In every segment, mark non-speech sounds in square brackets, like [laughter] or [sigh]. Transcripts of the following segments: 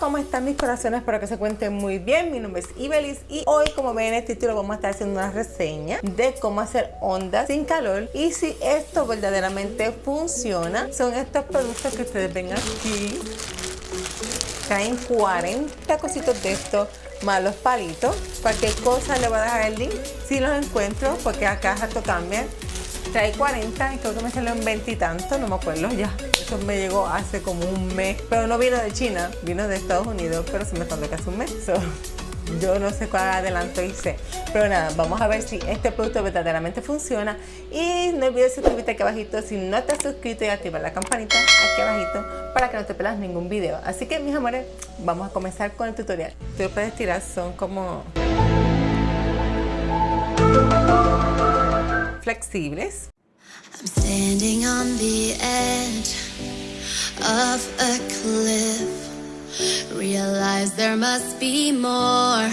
¿cómo están mis corazones? Espero que se cuenten muy bien. Mi nombre es Ibelis y hoy, como ven en el título, vamos a estar haciendo una reseña de cómo hacer ondas sin calor y si esto verdaderamente funciona. Son estos productos que ustedes ven aquí. Traen 40 cositos de estos más los palitos. Cualquier cosa le voy a dejar el link si los encuentro porque acá rato cambian. Trae 40 y creo que me salió en 20 y tanto, no me acuerdo ya. Eso me llegó hace como un mes, pero no vino de China, vino de Estados Unidos, pero se me tardó casi un mes. yo no sé cuál adelanto hice. Pero nada, vamos a ver si este producto verdaderamente funciona. Y no olvides suscribirte aquí abajito si no te has suscrito y activar la campanita aquí abajito para que no te pierdas ningún video. Así que mis amores, vamos a comenzar con el tutorial. Tú puedes tirar, son como flexibles. I'm standing on the edge of a cliff. Realize there must be more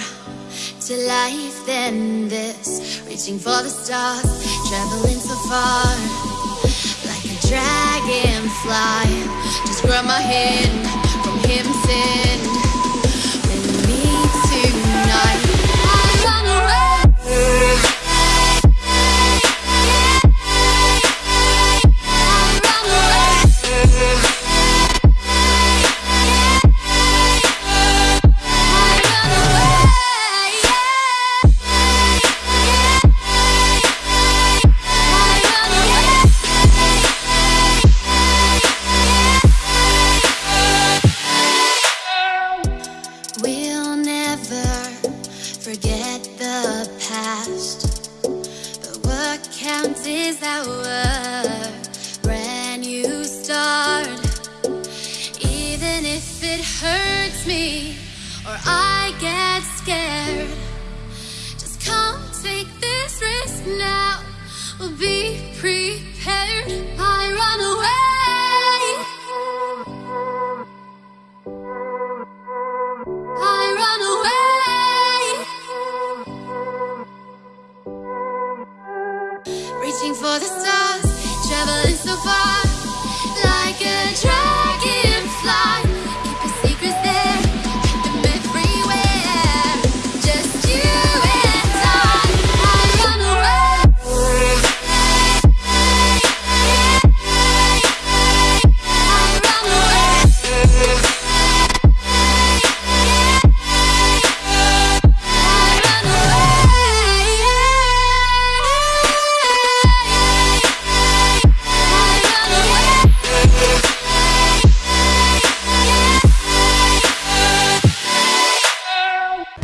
to life than this. Reaching for the stars, traveling so far. Like a dragonfly. Just grab my hand away. For the stars, traveling so far.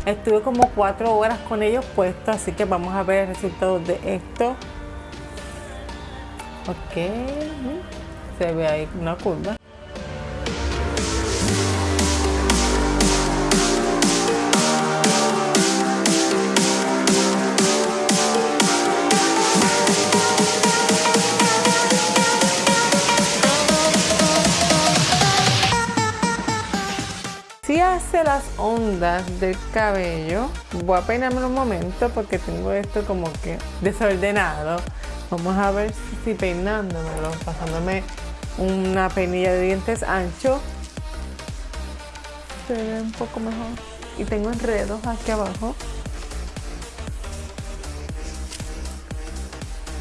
Estuve como cuatro horas con ellos puestos, así que vamos a ver el resultado de esto. Ok, se ve ahí una curva. Hace las ondas del cabello voy a peinarme un momento porque tengo esto como que desordenado. Vamos a ver si peinándomelo pasándome una peinilla de dientes ancho. Se ve un poco mejor. Y tengo enredos aquí abajo.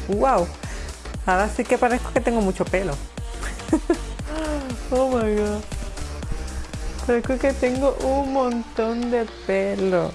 Wow ahora sí que parezco que tengo mucho pelo. [laughs] Oh my god Parece que tengo un montón de pelo.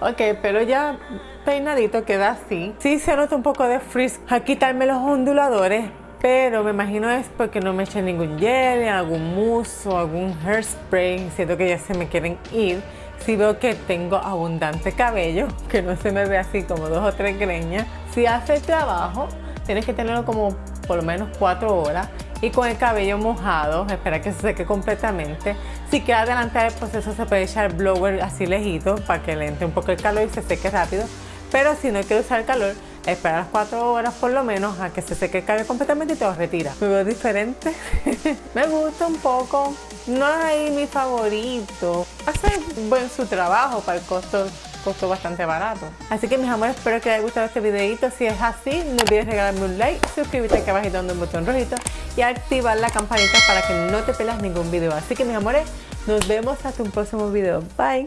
Ok, pero ya peinadito queda así. Sí se nota un poco de frizz a quitarme los onduladores, pero me imagino es porque no me eché ningún gel, algún mousse o algún hairspray. Siento que ya se me quieren ir. Si veo que tengo abundante cabello, que no se me ve así como dos o tres greñas. Si hace trabajo, tienes que tenerlo como por lo menos cuatro horas y con el cabello mojado, espera que se seque completamente. Si queda adelantar el proceso se puede echar blower así lejito para que le entre un poco el calor y se seque rápido. Pero si no quiere usar el calor, espera las 4 horas por lo menos a que se seque el cabello completamente y te lo retira. Me veo diferente. [laughs] Me gusta un poco. No es ahí mi favorito. Hace buen su trabajo para el costo costó bastante barato. Así que mis amores, espero que les haya gustado este videito. Si es así, no olvides regalarme un like, suscribirte aquí abajo dando un botón rojito y activar la campanita para que no te pelas ningún video. Así que mis amores, Nos vemos hasta un próximo video. Bye.